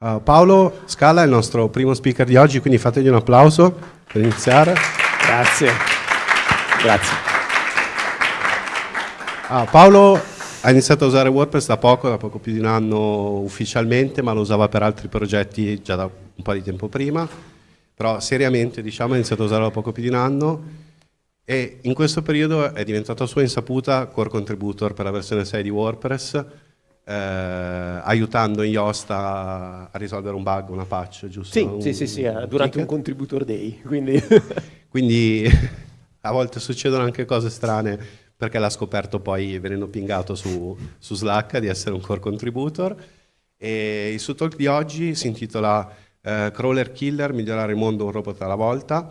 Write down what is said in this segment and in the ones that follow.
Uh, Paolo Scala è il nostro primo speaker di oggi, quindi fategli un applauso per iniziare. Grazie. Grazie. Uh, Paolo ha iniziato a usare WordPress da poco, da poco più di un anno ufficialmente, ma lo usava per altri progetti già da un po' di tempo prima, però seriamente diciamo ha iniziato a usarlo da poco più di un anno e in questo periodo è diventato a sua insaputa core contributor per la versione 6 di WordPress eh, aiutando Yoast a, risolvere un bug, una patch, giusto? Sì, un, sì, sì, sì un durante ticket. un contributor day. Quindi, quindi a volte succedono anche cose strane perché l'ha scoperto poi venendo pingato su, su, Slack di essere un core contributor. E il suo talk di oggi si intitola eh, Crawler Killer, migliorare il mondo un robot alla volta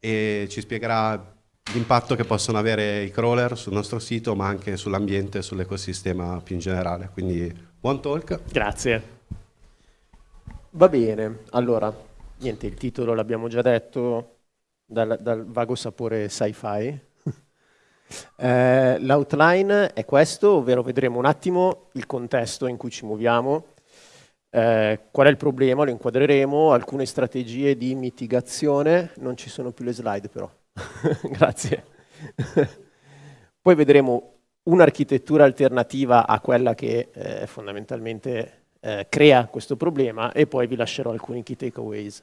e ci spiegherà l'impatto che possono avere i crawler sul nostro sito, ma anche sull'ambiente e sull'ecosistema più in generale. Quindi buon talk. Grazie. Va bene, allora, niente, il titolo l'abbiamo già detto, dal, dal vago sapore sci-fi. eh, L'outline è questo, ovvero vedremo un attimo il contesto in cui ci muoviamo, eh, qual è il problema, lo inquadreremo, alcune strategie di mitigazione, non ci sono più le slide però. Grazie. Poi vedremo un'architettura alternativa a quella che eh, fondamentalmente eh, crea questo problema e poi vi lascerò alcuni key takeaways.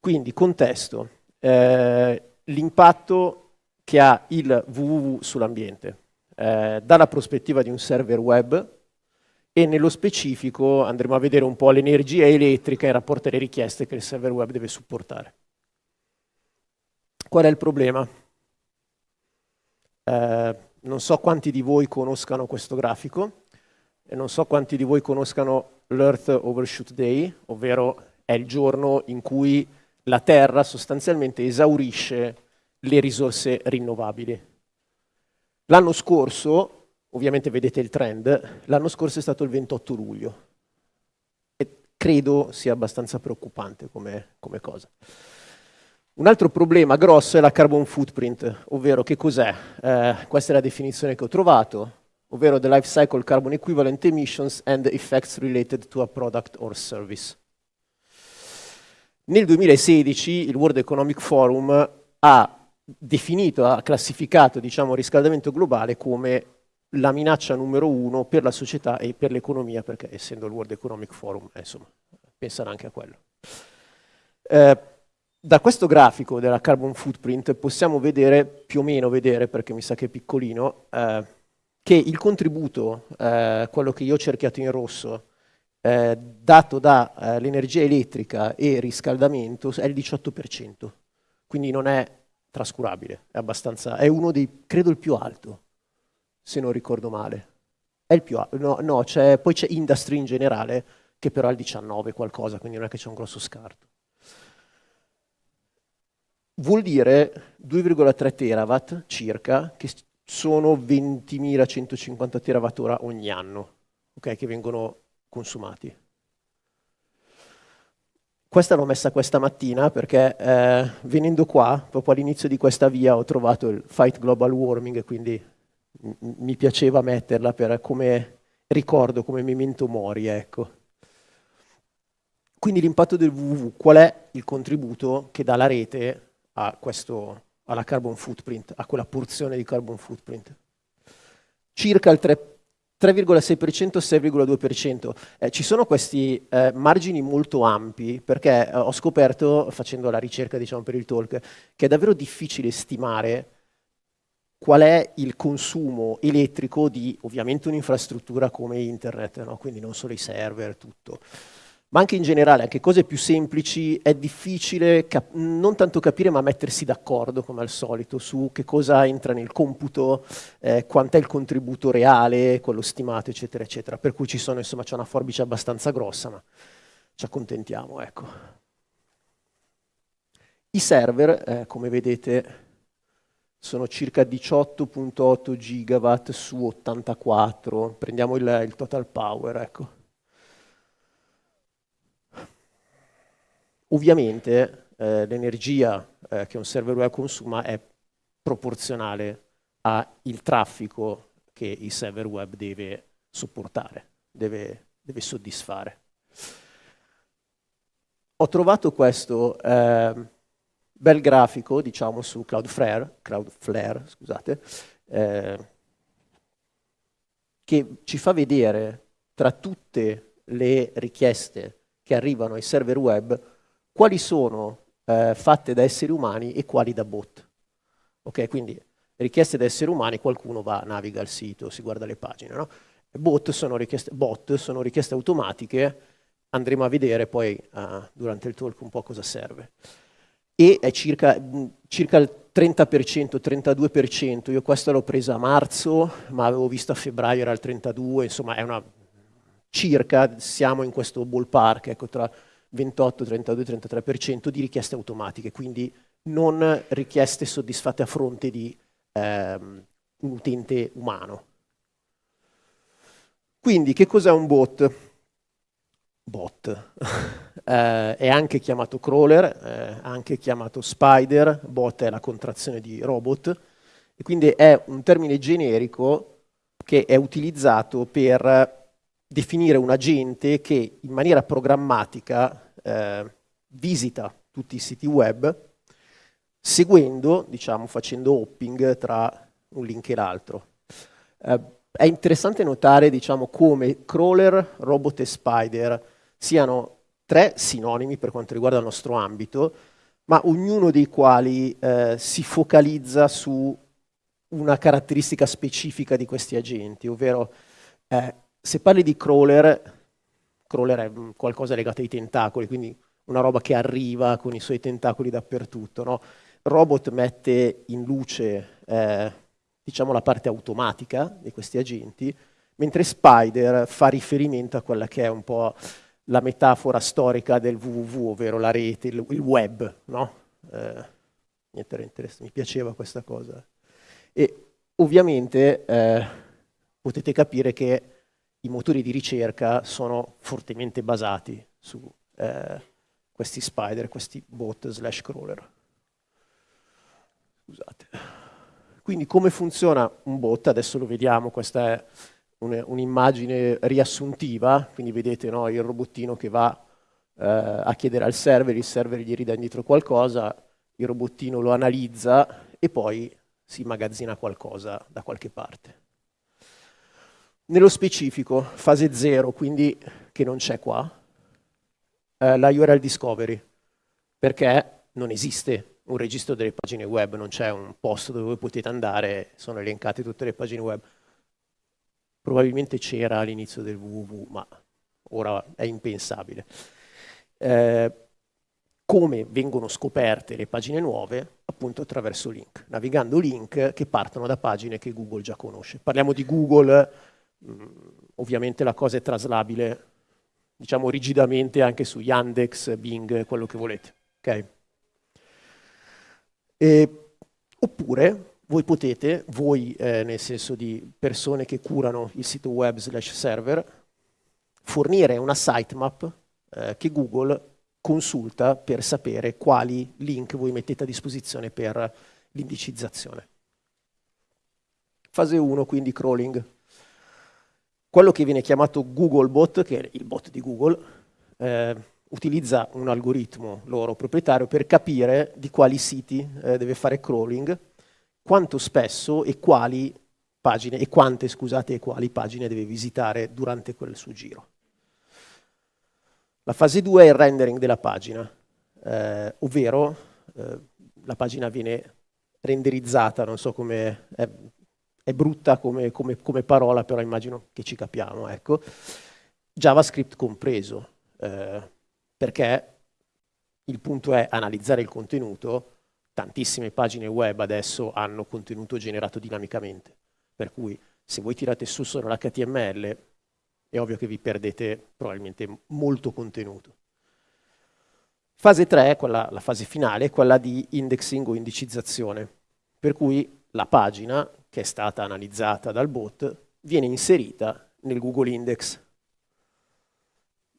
Quindi, contesto. Eh, l'impatto che ha il www sull'ambiente. Eh, dalla prospettiva di un server web e nello specifico andremo a vedere un po' l'energia elettrica in rapporto alle richieste che il server web deve supportare. Qual è il problema? Eh, non so quanti di voi conoscano questo grafico e non so quanti di voi conoscano l'Earth Overshoot Day, ovvero è il giorno in cui la Terra sostanzialmente esaurisce le risorse rinnovabili. L'anno scorso, ovviamente vedete il trend, l'anno scorso è stato il 28 luglio e credo sia abbastanza preoccupante come, come cosa. Un altro problema grosso è la carbon footprint, ovvero che cos'è? Eh, questa è la definizione che ho trovato, ovvero the life cycle carbon equivalent emissions and effects related to a product or service. Nel 2016 il World Economic Forum ha definito, ha classificato diciamo, il riscaldamento globale come la minaccia numero uno per la società e per l'economia, perché essendo il World Economic Forum, eh, insomma, pensano anche a quello. Eh, da questo grafico della carbon footprint possiamo vedere, più o meno vedere, perché mi sa che è piccolino, eh, che il contributo, eh, quello che io ho cerchiato in rosso, eh, dato dall'energia eh, elettrica e riscaldamento è il 18%, quindi non è trascurabile, è, abbastanza, è uno dei, credo il più alto, se non ricordo male. È il più alto, no, no poi c'è industry in generale, che però è il 19 qualcosa, quindi non è che c'è un grosso scarto vuol dire 2,3 terawatt circa, che sono 20.150 terawatt ogni anno, okay, che vengono consumati. Questa l'ho messa questa mattina perché eh, venendo qua, proprio all'inizio di questa via, ho trovato il Fight Global Warming quindi mi piaceva metterla per come ricordo, come memento mori, ecco. Quindi l'impatto del www, qual è il contributo che dà la rete a questo, alla carbon footprint, a quella porzione di carbon footprint. Circa il 3,6%, 6,2%. Eh, ci sono questi eh, margini molto ampi perché eh, ho scoperto, facendo la ricerca diciamo, per il talk, che è davvero difficile stimare qual è il consumo elettrico di ovviamente un'infrastruttura come internet, no? quindi non solo i server, tutto ma anche in generale, anche cose più semplici, è difficile non tanto capire ma mettersi d'accordo, come al solito, su che cosa entra nel computo, eh, quant'è il contributo reale, quello stimato, eccetera, eccetera. Per cui ci sono, insomma, c'è una forbice abbastanza grossa, ma ci accontentiamo, ecco. I server, eh, come vedete, sono circa 18.8 gigawatt su 84, prendiamo il, il total power, ecco. Ovviamente eh, l'energia eh, che un server web consuma è proporzionale al traffico che il server web deve supportare, deve, deve soddisfare. Ho trovato questo eh, bel grafico, diciamo, su Cloudflare, Cloudflare scusate, eh, che ci fa vedere tra tutte le richieste che arrivano ai server web quali sono eh, fatte da esseri umani e quali da bot. Ok, quindi richieste da esseri umani, qualcuno va, naviga al sito, si guarda le pagine. No? Bot, sono richieste, bot sono richieste automatiche, andremo a vedere poi uh, durante il talk un po' cosa serve. E è circa, circa il 30%, 32%, io questa l'ho presa a marzo, ma avevo visto a febbraio era il 32%, insomma è una circa, siamo in questo ballpark, ecco, tra 28, 32, 33% di richieste automatiche, quindi non richieste soddisfatte a fronte di ehm, un utente umano. Quindi che cos'è un bot? Bot eh, è anche chiamato crawler, eh, anche chiamato spider, bot è la contrazione di robot, e quindi è un termine generico che è utilizzato per definire un agente che in maniera programmatica eh, visita tutti i siti web seguendo, diciamo, facendo hopping tra un link e l'altro. Eh, è interessante notare diciamo, come crawler, robot e spider siano tre sinonimi per quanto riguarda il nostro ambito, ma ognuno dei quali eh, si focalizza su una caratteristica specifica di questi agenti, ovvero eh, se parli di crawler, crawler è qualcosa legato ai tentacoli, quindi una roba che arriva con i suoi tentacoli dappertutto, no? Robot mette in luce eh, diciamo la parte automatica di questi agenti, mentre Spider fa riferimento a quella che è un po' la metafora storica del www, ovvero la rete, il, il web. No? Eh, mi piaceva questa cosa. E ovviamente eh, potete capire che i motori di ricerca sono fortemente basati su eh, questi spider, questi bot slash crawler. Scusate. Quindi come funziona un bot? Adesso lo vediamo, questa è un'immagine riassuntiva, quindi vedete no, il robottino che va eh, a chiedere al server, il server gli ridà indietro qualcosa, il robottino lo analizza e poi si immagazzina qualcosa da qualche parte. Nello specifico, fase 0, quindi che non c'è qua, eh, la URL discovery, perché non esiste un registro delle pagine web, non c'è un posto dove potete andare, sono elencate tutte le pagine web. Probabilmente c'era all'inizio del www, ma ora è impensabile. Eh, come vengono scoperte le pagine nuove? Appunto attraverso link, navigando link che partono da pagine che Google già conosce. Parliamo di Google, mh, mm, ovviamente la cosa è traslabile, diciamo rigidamente anche su Yandex, Bing, quello che volete. Okay? E, oppure voi potete, voi eh, nel senso di persone che curano il sito web slash server, fornire una sitemap eh, che Google consulta per sapere quali link voi mettete a disposizione per l'indicizzazione. Fase 1, quindi crawling. Quello che viene chiamato Googlebot, che è il bot di Google, eh, utilizza un algoritmo loro proprietario per capire di quali siti eh, deve fare crawling, quanto spesso e quali pagine, e quante scusate, e quali pagine deve visitare durante quel suo giro. La fase 2 è il rendering della pagina, eh, ovvero eh, la pagina viene renderizzata, non so come, è, è brutta come, come, come, parola, però immagino che ci capiamo, ecco. JavaScript compreso. Eh, perché il punto è analizzare il contenuto, tantissime pagine web adesso hanno contenuto generato dinamicamente, per cui se voi tirate su solo l'HTML è ovvio che vi perdete probabilmente molto contenuto. Fase 3, quella, la fase finale, è quella di indexing o indicizzazione, per cui la pagina che è stata analizzata dal bot viene inserita nel Google Index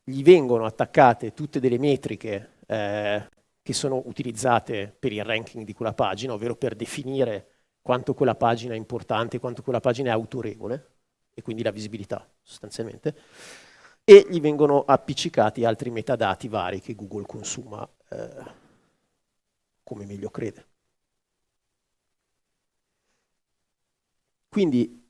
gli vengono attaccate tutte delle metriche eh, che sono utilizzate per il ranking di quella pagina, ovvero per definire quanto quella pagina è importante, quanto quella pagina è autorevole, e quindi la visibilità sostanzialmente. e gli vengono appiccicati altri metadati vari che Google consuma eh, come meglio crede. Quindi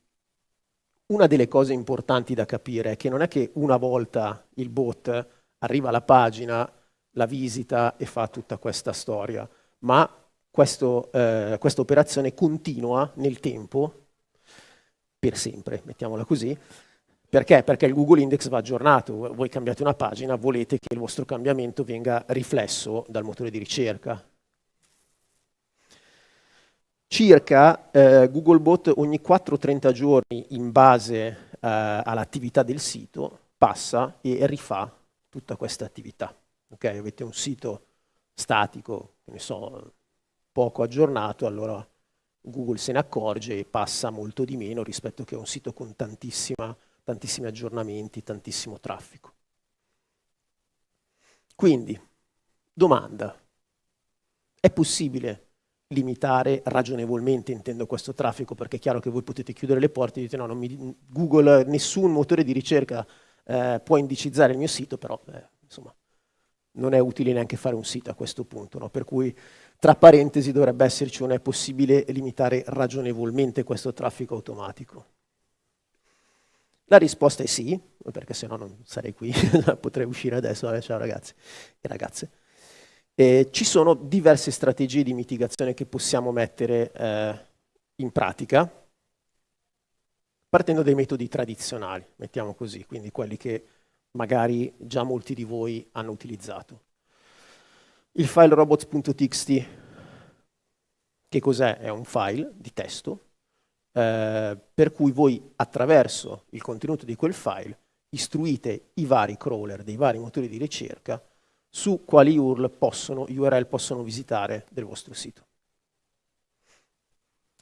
una delle cose importanti da capire è che non è che una volta il bot arriva alla pagina, la visita e fa tutta questa storia, ma questo, eh, questa operazione continua nel tempo, per sempre, mettiamola così, perché? Perché il Google Index va aggiornato, voi cambiate una pagina, volete che il vostro cambiamento venga riflesso dal motore di ricerca, circa eh, Googlebot ogni 4-30 giorni in base eh, all'attività del sito passa e rifà tutta questa attività. Okay? Avete un sito statico, ne so, poco aggiornato, allora Google se ne accorge e passa molto di meno rispetto che a un sito con tantissimi aggiornamenti, tantissimo traffico. Quindi, domanda, è possibile limitare ragionevolmente, intendo questo traffico, perché è chiaro che voi potete chiudere le porte e dite no, mi, Google, nessun motore di ricerca eh, può indicizzare il mio sito, però eh, insomma non è utile neanche fare un sito a questo punto, no? per cui tra parentesi dovrebbe esserci un è possibile limitare ragionevolmente questo traffico automatico. La risposta è sì, perché se no non sarei qui, potrei uscire adesso, ciao ragazzi e ragazze. Eh, ci sono diverse strategie di mitigazione che possiamo mettere eh, in pratica, partendo dai metodi tradizionali, mettiamo così, quindi quelli che magari già molti di voi hanno utilizzato. Il file robots.txt, che cos'è? È un file di testo, eh, per cui voi attraverso il contenuto di quel file istruite i vari crawler dei vari motori di ricerca su quali URL possono, URL possono visitare del vostro sito.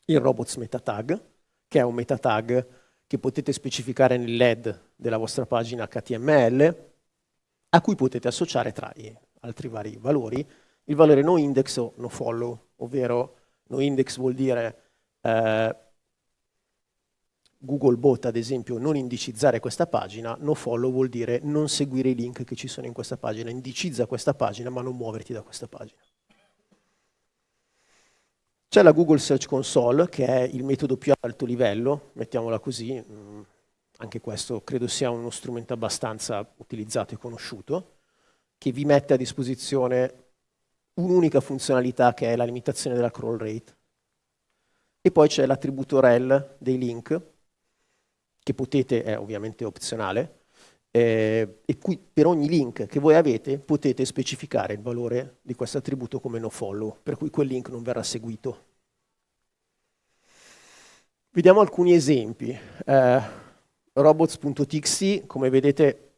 Il robots meta tag, che è un meta tag che potete specificare nell'head della vostra pagina HTML, a cui potete associare tra i altri vari valori il valore no index o no follow, ovvero no index vuol dire eh, Googlebot, ad esempio, non indicizzare questa pagina, no follow vuol dire non seguire i link che ci sono in questa pagina, indicizza questa pagina ma non muoverti da questa pagina. C'è la Google Search Console, che è il metodo più alto livello, mettiamola così, mm, anche questo credo sia uno strumento abbastanza utilizzato e conosciuto, che vi mette a disposizione un'unica funzionalità che è la limitazione della crawl rate. E poi c'è l'attributo rel dei link, che potete, è ovviamente opzionale, eh, e qui per ogni link che voi avete potete specificare il valore di questo attributo come no follow, per cui quel link non verrà seguito. Vediamo alcuni esempi. Eh, robots.txt, come vedete,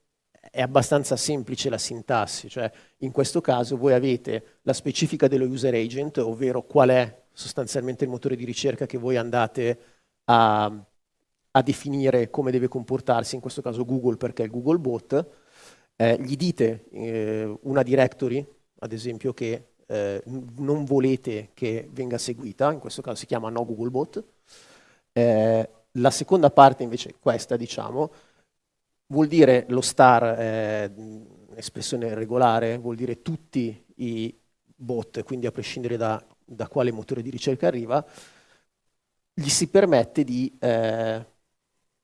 è abbastanza semplice la sintassi, cioè in questo caso voi avete la specifica dello user agent, ovvero qual è sostanzialmente il motore di ricerca che voi andate a a definire come deve comportarsi, in questo caso Google perché è Google Bot, eh, gli dite eh, una directory, ad esempio, che eh, non volete che venga seguita, in questo caso si chiama no Google Bot. Eh, la seconda parte invece, questa diciamo, vuol dire lo star, eh, espressione regolare, vuol dire tutti i bot, quindi a prescindere da, da quale motore di ricerca arriva, gli si permette di eh,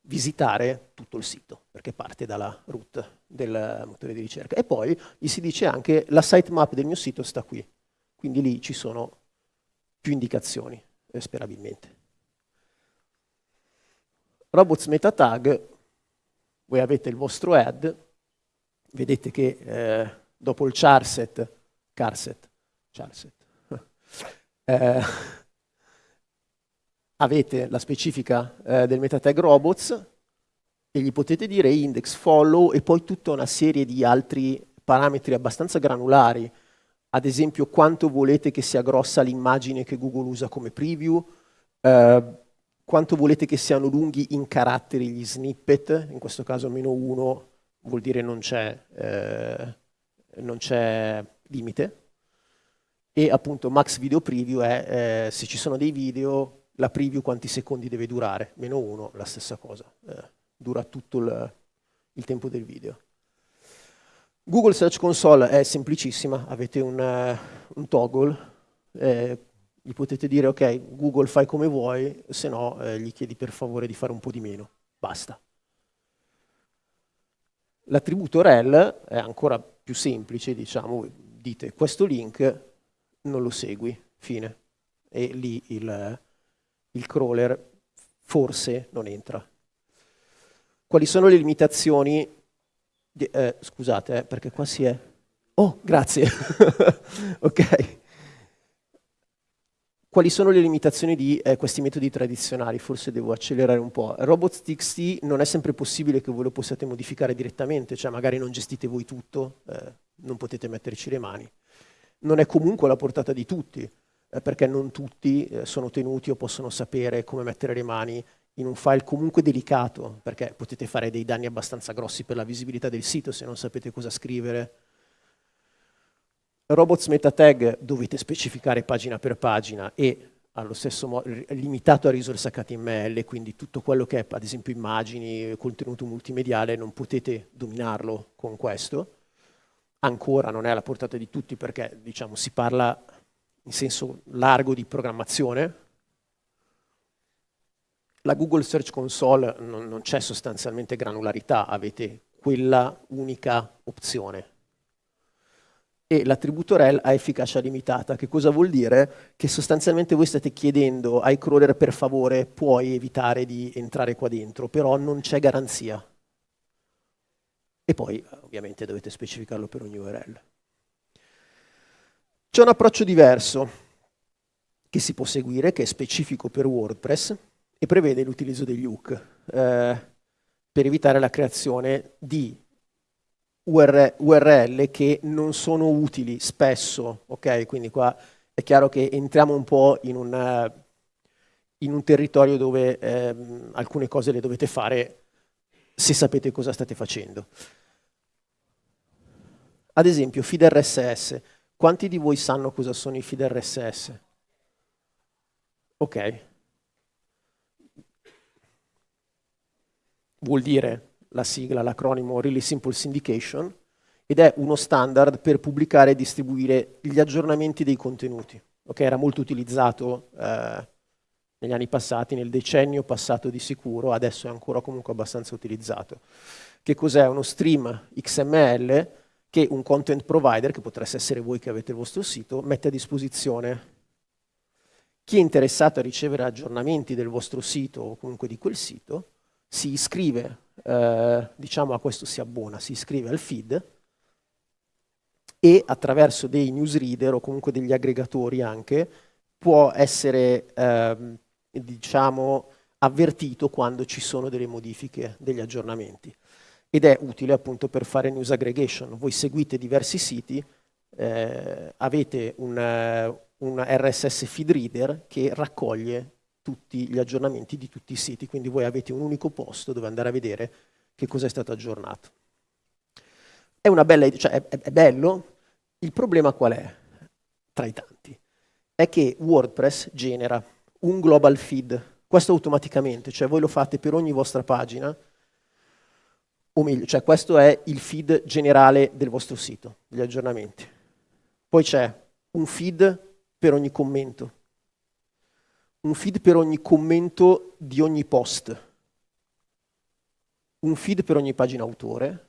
visitare tutto il sito, perché parte dalla root del motore di ricerca. E poi gli si dice anche la sitemap del mio sito sta qui, quindi lì ci sono più indicazioni, eh, sperabilmente. Robots meta tag, voi avete il vostro head, vedete che eh, dopo il charset, charset, charset eh, avete la specifica eh, del metatag robots e gli potete dire index, follow e poi tutta una serie di altri parametri abbastanza granulari, ad esempio quanto volete che sia grossa l'immagine che Google usa come preview, eh, quanto volete che siano lunghi in caratteri gli snippet, in questo caso meno uno vuol dire non c'è eh, limite, e appunto max video preview è eh, se ci sono dei video la preview quanti secondi deve durare, meno uno, la stessa cosa, eh, dura tutto il, il tempo del video. Google Search Console è semplicissima, avete un, uh, un toggle, eh, gli potete dire ok Google fai come vuoi, se no eh, gli chiedi per favore di fare un po' di meno, basta. L'attributo rel è ancora più semplice, diciamo, dite questo link non lo segui, fine. E lì il, il crawler forse non entra. Quali sono le limitazioni? Di, eh, scusate, eh, perché qua si è... Oh, grazie. ok. Quali sono le limitazioni di eh, questi metodi tradizionali? Forse devo accelerare un po'. Robots.txt non è sempre possibile che voi lo possiate modificare direttamente, cioè magari non gestite voi tutto, eh, non potete metterci le mani. Non è comunque alla portata di tutti, eh, perché non tutti eh, sono tenuti o possono sapere come mettere le mani in un file comunque delicato, perché potete fare dei danni abbastanza grossi per la visibilità del sito se non sapete cosa scrivere robots meta tag dovete specificare pagina per pagina e allo stesso modo limitato a risorse HTML, quindi tutto quello che è ad esempio immagini, contenuto multimediale, non potete dominarlo con questo. Ancora non è alla portata di tutti perché diciamo, si parla in senso largo di programmazione. La Google Search Console non, non c'è sostanzialmente granularità, avete quella unica opzione e l'attributo rel ha efficacia limitata. Che cosa vuol dire? Che sostanzialmente voi state chiedendo ai crawler per favore puoi evitare di entrare qua dentro, però non c'è garanzia. E poi ovviamente dovete specificarlo per ogni URL. C'è un approccio diverso che si può seguire, che è specifico per WordPress e prevede l'utilizzo degli hook eh, per evitare la creazione di URL che non sono utili spesso, ok? Quindi qua è chiaro che entriamo un po' in, una, in un territorio dove ehm, alcune cose le dovete fare se sapete cosa state facendo. Ad esempio, feed RSS. Quanti di voi sanno cosa sono i feed RSS? Ok. Vuol dire la sigla, l'acronimo Really Simple Syndication, ed è uno standard per pubblicare e distribuire gli aggiornamenti dei contenuti. Okay? Era molto utilizzato eh, negli anni passati, nel decennio passato di sicuro, adesso è ancora comunque abbastanza utilizzato. Che cos'è? Uno stream XML che un content provider, che potreste essere voi che avete il vostro sito, mette a disposizione. Chi è interessato a ricevere aggiornamenti del vostro sito o comunque di quel sito, si iscrive, eh, diciamo a questo si abbona, si iscrive al feed e attraverso dei newsreader o comunque degli aggregatori anche può essere eh, diciamo avvertito quando ci sono delle modifiche, degli aggiornamenti ed è utile appunto per fare news aggregation. Voi seguite diversi siti, eh, avete un, un RSS feed reader che raccoglie tutti gli aggiornamenti di tutti i siti, quindi voi avete un unico posto dove andare a vedere che cosa è stato aggiornato. È, una bella, cioè è, è bello, il problema qual è? Tra i tanti. È che WordPress genera un global feed, questo automaticamente, cioè voi lo fate per ogni vostra pagina, o meglio, cioè questo è il feed generale del vostro sito, gli aggiornamenti. Poi c'è un feed per ogni commento, un feed per ogni commento di ogni post, un feed per ogni pagina autore,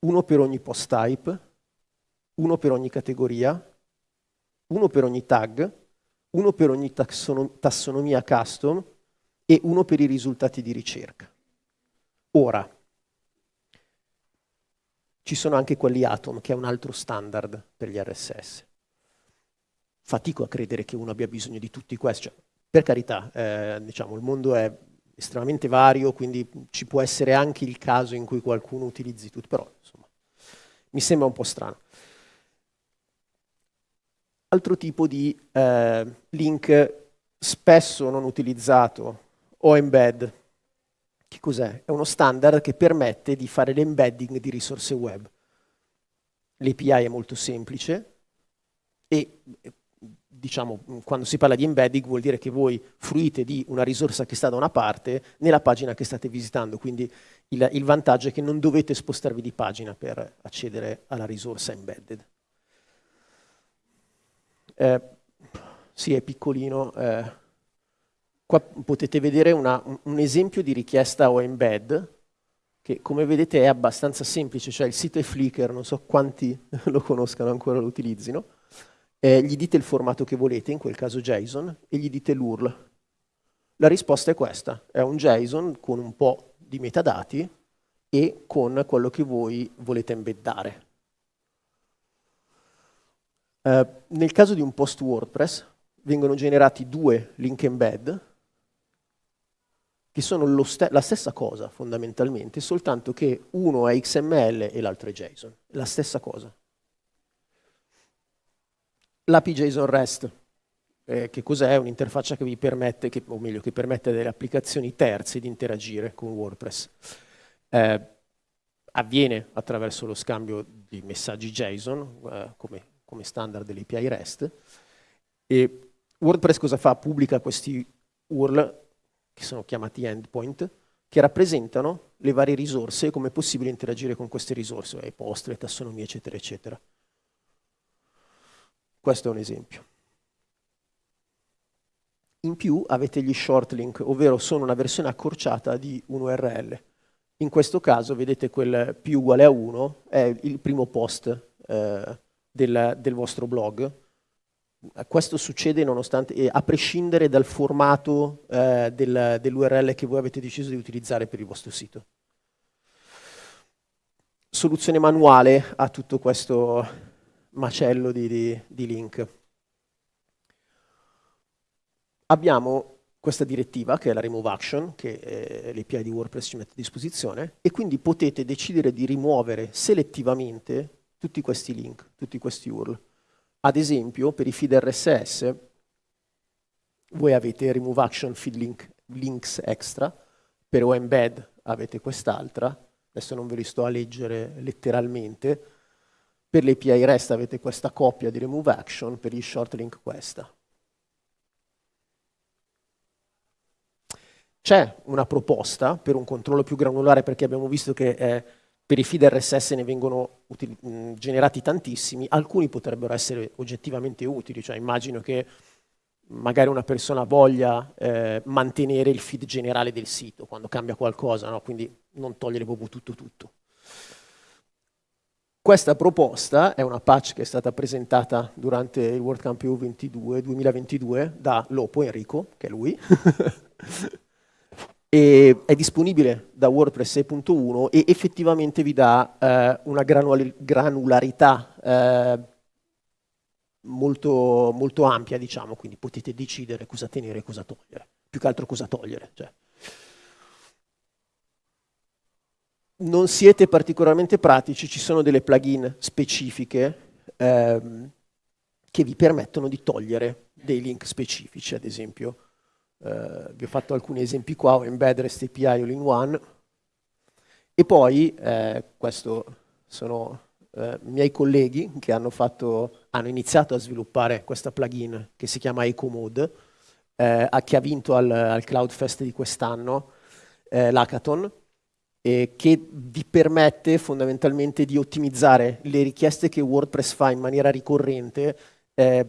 uno per ogni post type, uno per ogni categoria, uno per ogni tag, uno per ogni tassonomia custom. E uno per i risultati di ricerca. Ora, ci sono anche quelli Atom, che è un altro standard per gli RSS fatico a credere che uno abbia bisogno di tutti questi. Cioè, per carità, eh, diciamo, il mondo è estremamente vario, quindi ci può essere anche il caso in cui qualcuno utilizzi tutto, però insomma, mi sembra un po' strano. Altro tipo di eh, link spesso non utilizzato o embed. Che cos'è? È uno standard che permette di fare l'embedding di risorse web. L'API è molto semplice e diciamo, quando si parla di embedding vuol dire che voi fruite di una risorsa che sta da una parte nella pagina che state visitando, quindi il, il vantaggio è che non dovete spostarvi di pagina per accedere alla risorsa embedded. Eh, sì, è piccolino. Eh, qua potete vedere una, un esempio di richiesta o embed che come vedete è abbastanza semplice, cioè il sito è Flickr, non so quanti lo conoscano ancora lo utilizzino, eh, gli dite il formato che volete, in quel caso JSON, e gli dite l'URL. La risposta è questa, è un JSON con un po' di metadati e con quello che voi volete embeddare. Eh, nel caso di un post WordPress vengono generati due link embed che sono la stessa cosa fondamentalmente, soltanto che uno è XML e l'altro è JSON, la stessa cosa. L'API JSON REST, eh, che cos'è? Un'interfaccia che vi permette, che, o meglio, che permette delle applicazioni terze di interagire con WordPress. Eh, avviene attraverso lo scambio di messaggi JSON, eh, come, come standard dell'API REST, e WordPress cosa fa? Pubblica questi URL che sono chiamati endpoint, che rappresentano le varie risorse e come è possibile interagire con queste risorse, i post, le tassonomie, eccetera, eccetera. Questo è un esempio. In più avete gli short link, ovvero sono una versione accorciata di un URL. In questo caso, vedete quel più uguale a 1 è il primo post eh, del, del vostro blog, questo succede nonostante, a prescindere dal formato eh, del, dell'URL che voi avete deciso di utilizzare per il vostro sito. Soluzione manuale a tutto questo macello di, di, di link. Abbiamo questa direttiva, che è la Remove Action, che eh, l'API di WordPress ci mette a disposizione, e quindi potete decidere di rimuovere selettivamente tutti questi link, tutti questi URL. Ad esempio, per i feed RSS, voi avete remove action feed link, links extra, per OEmbed avete quest'altra, adesso non ve li sto a leggere letteralmente, per le API REST avete questa coppia di remove action, per gli short link questa. C'è una proposta per un controllo più granulare perché abbiamo visto che eh, per i feed RSS ne vengono generati tantissimi, alcuni potrebbero essere oggettivamente utili, cioè immagino che magari una persona voglia eh, mantenere il feed generale del sito quando cambia qualcosa, no? quindi non togliere proprio tutto tutto. Questa proposta è una patch che è stata presentata durante il WordCamp EU 22, 2022 da Lopo Enrico, che è lui, e è disponibile da WordPress 6.1 e effettivamente vi dà eh, una granularità eh, molto, molto, ampia, diciamo, quindi potete decidere cosa tenere e cosa togliere, più che altro cosa togliere. Cioè. Non siete particolarmente pratici, ci sono delle plugin specifiche ehm, che vi permettono di togliere dei link specifici, ad esempio eh, vi ho fatto alcuni esempi qua, o embed REST API all-in-one, e poi, eh, questo sono eh, miei colleghi che hanno, fatto, hanno, iniziato a sviluppare questa plugin che si chiama EcoMode, eh, che ha vinto al, al CloudFest di quest'anno, eh, l'Hackathon, che vi permette fondamentalmente di ottimizzare le richieste che WordPress fa in maniera ricorrente eh,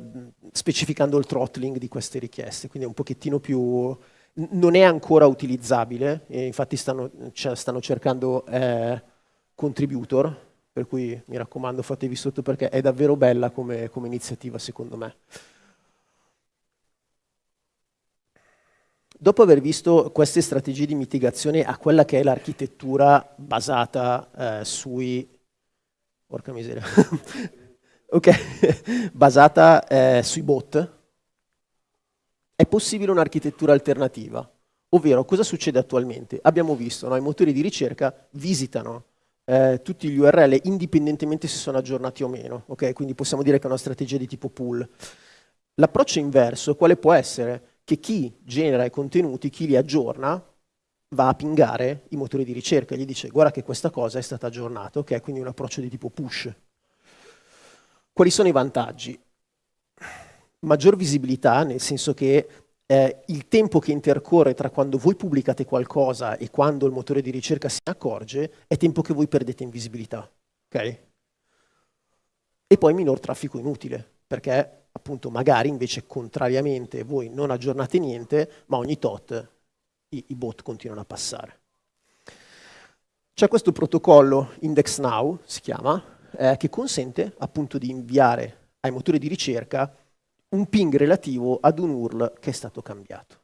specificando il throttling di queste richieste, quindi è un pochettino più... non è ancora utilizzabile, infatti stanno, cioè, stanno cercando eh, contributor, per cui mi raccomando fatevi sotto perché è davvero bella come, come iniziativa secondo me. Dopo aver visto queste strategie di mitigazione a quella che è l'architettura basata eh, sui... Porca miseria. ok, basata eh, sui bot, è possibile un'architettura alternativa. Ovvero, cosa succede attualmente? Abbiamo visto, no, i motori di ricerca visitano eh, tutti gli URL indipendentemente se sono aggiornati o meno, okay? quindi possiamo dire che è una strategia di tipo pool. L'approccio inverso, quale può essere? Che chi genera i contenuti, chi li aggiorna, va a pingare i motori di ricerca, gli dice guarda che questa cosa è stata aggiornata, ok? Quindi un approccio di tipo push. Quali sono i vantaggi? maggior visibilità, nel senso che eh, il tempo che intercorre tra quando voi pubblicate qualcosa e quando il motore di ricerca si accorge è tempo che voi perdete in visibilità. Okay? E poi minor traffico inutile, perché appunto magari invece contrariamente voi non aggiornate niente, ma ogni tot i, i bot continuano a passare. C'è questo protocollo IndexNow, si chiama, eh, che consente appunto di inviare ai motori di ricerca un ping relativo ad un URL che è stato cambiato.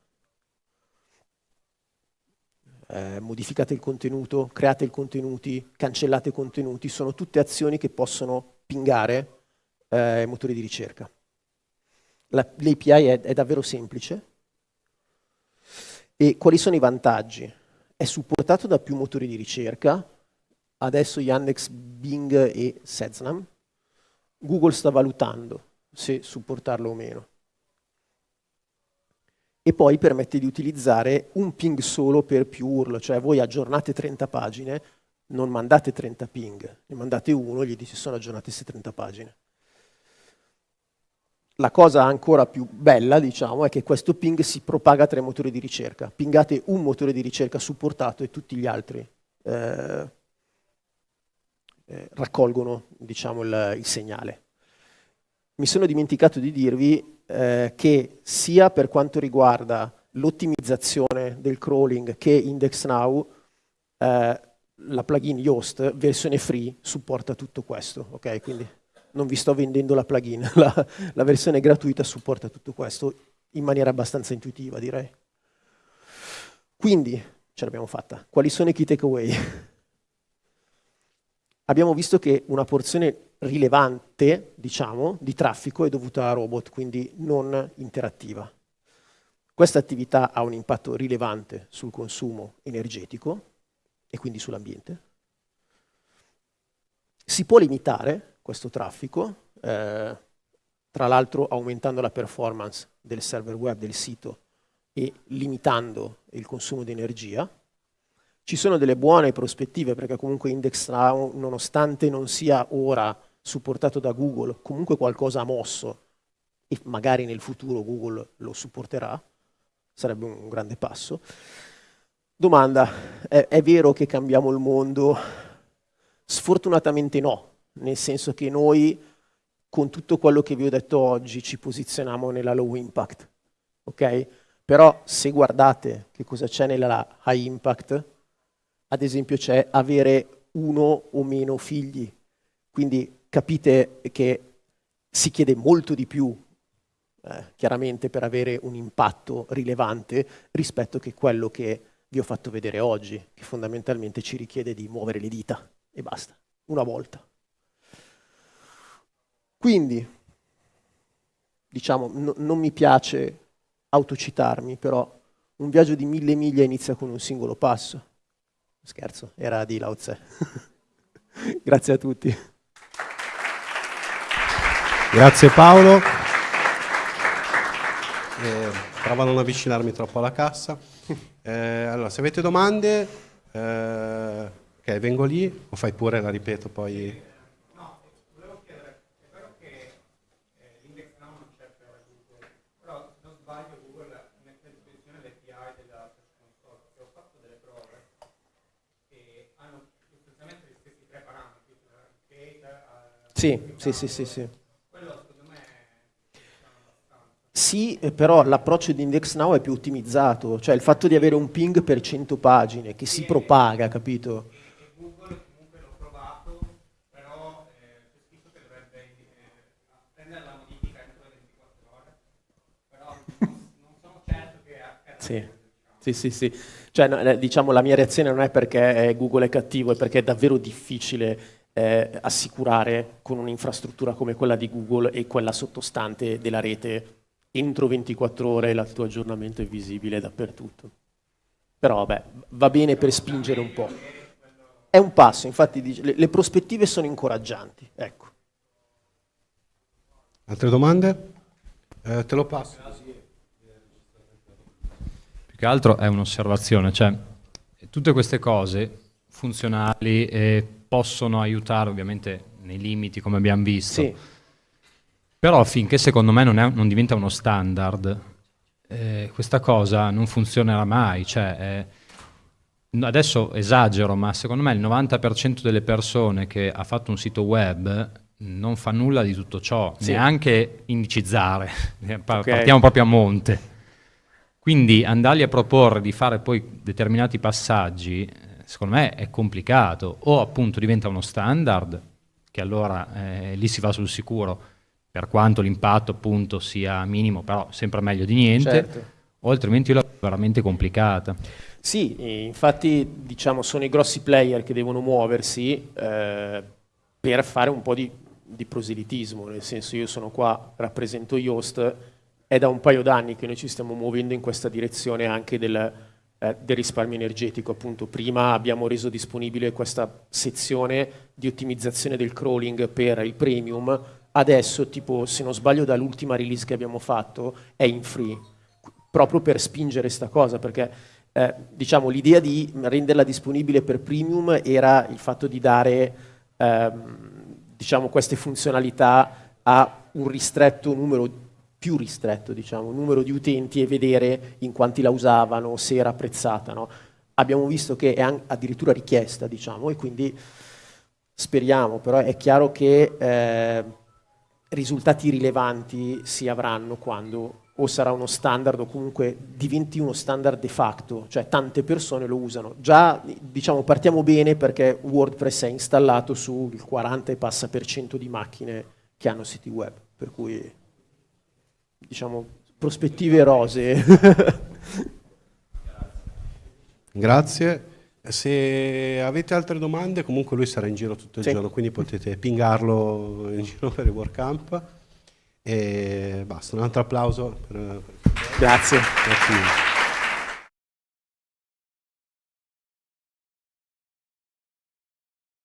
Eh, modificate il contenuto, create i contenuti, cancellate i contenuti, sono tutte azioni che possono pingare eh, i motori di ricerca. L'API è, è davvero semplice. E quali sono i vantaggi? È supportato da più motori di ricerca, adesso Yandex, Bing e Seznam. Google sta valutando se supportarlo o meno. E poi permette di utilizzare un ping solo per più URL, cioè voi aggiornate 30 pagine, non mandate 30 ping, ne mandate uno e gli dite sono aggiornate queste 30 pagine. La cosa ancora più bella, diciamo, è che questo ping si propaga tra i motori di ricerca. Pingate un motore di ricerca supportato e tutti gli altri eh, eh, raccolgono diciamo, il, il segnale mi sono dimenticato di dirvi eh, che sia per quanto riguarda l'ottimizzazione del crawling che IndexNow, eh, la plugin Yoast, versione free, supporta tutto questo. Okay? Quindi non vi sto vendendo la plugin, la, la versione gratuita supporta tutto questo in maniera abbastanza intuitiva, direi. Quindi, ce l'abbiamo fatta. Quali sono i key takeaway? Abbiamo visto che una porzione rilevante, diciamo, di traffico è dovuta a robot, quindi non interattiva. Questa attività ha un impatto rilevante sul consumo energetico e quindi sull'ambiente. Si può limitare questo traffico, eh, tra l'altro aumentando la performance del server web del sito e limitando il consumo di energia, ci sono delle buone prospettive perché comunque Index Now, nonostante non sia ora supportato da Google, comunque qualcosa ha mosso e magari nel futuro Google lo supporterà, sarebbe un grande passo. Domanda, è, è vero che cambiamo il mondo? Sfortunatamente no, nel senso che noi con tutto quello che vi ho detto oggi ci posizioniamo nella low impact, ok? Però se guardate che cosa c'è nella high impact, ad esempio c'è avere uno o meno figli, quindi capite che si chiede molto di più, eh, chiaramente, per avere un impatto rilevante rispetto che quello che vi ho fatto vedere oggi, che fondamentalmente ci richiede di muovere le dita e basta, una volta. Quindi, diciamo, no, non mi piace autocitarmi, però un viaggio di mille miglia inizia con un singolo passo. Scherzo, era di Lao Tse. Grazie a tutti. Grazie Paolo. Eh, provo a non avvicinarmi troppo alla cassa. Eh, allora, se avete domande, eh, ok, vengo lì o fai pure, la ripeto poi. Sì, sì, sì, sì, sì. Sì, eh, però l'approccio di IndexNow è più ottimizzato, cioè il fatto di avere un ping per 100 pagine che si propaga, capito? Google comunque l'ho provato, però c'è scritto che dovrebbe prendere la modifica entro le 24 ore, però non sono che accada. Sì. Sì, sì, sì. Cioè, diciamo, la mia reazione non è perché Google è cattivo, è perché è davvero difficile eh, assicurare con un'infrastruttura come quella di Google e quella sottostante della rete entro 24 ore il tuo aggiornamento è visibile dappertutto. Però vabbè, va bene per spingere un po'. È un passo, infatti le, le prospettive sono incoraggianti. Ecco. Altre domande? Eh, te lo passo. Più che altro è un'osservazione, cioè tutte queste cose funzionali eh, possono aiutare ovviamente nei limiti come abbiamo visto. Sì Però finché secondo me non, è, non diventa uno standard, eh, questa cosa non funzionerà mai. Cioè, eh, adesso esagero, ma secondo me il 90% delle persone che ha fatto un sito web non fa nulla di tutto ciò, sì. neanche indicizzare, partiamo okay. proprio a monte. Quindi andargli a proporre di fare poi determinati passaggi, eh, secondo me è complicato, o appunto diventa uno standard, che allora eh, lì si va sul sicuro, per quanto l'impatto appunto sia minimo, però sempre meglio di niente, certo. o altrimenti la è veramente complicata. Sì, infatti diciamo sono i grossi player che devono muoversi eh, per fare un po' di, di, proselitismo, nel senso io sono qua, rappresento Yoast, è da un paio d'anni che noi ci stiamo muovendo in questa direzione anche del, eh, del risparmio energetico, appunto. Prima abbiamo reso disponibile questa sezione di ottimizzazione del crawling per il premium, adesso, tipo, se non sbaglio dall'ultima release che abbiamo fatto, è in free, proprio per spingere questa cosa, perché eh, diciamo, l'idea di renderla disponibile per premium era il fatto di dare ehm, diciamo, queste funzionalità a un ristretto numero più ristretto, diciamo, numero di utenti e vedere in quanti la usavano, se era apprezzata. No? Abbiamo visto che è addirittura richiesta, diciamo, e quindi speriamo, però è chiaro che eh, risultati rilevanti si avranno quando o sarà uno standard o comunque diventi uno standard de facto, cioè tante persone lo usano. Già diciamo partiamo bene perché WordPress è installato sul 40 e passa per cento di macchine che hanno siti web, per cui diciamo prospettive rose. Grazie. Se avete altre domande, comunque lui sarà in giro tutto il sì. giorno, quindi potete pingarlo in giro per il WordCamp. E basta, un altro applauso. Per, Grazie. Grazie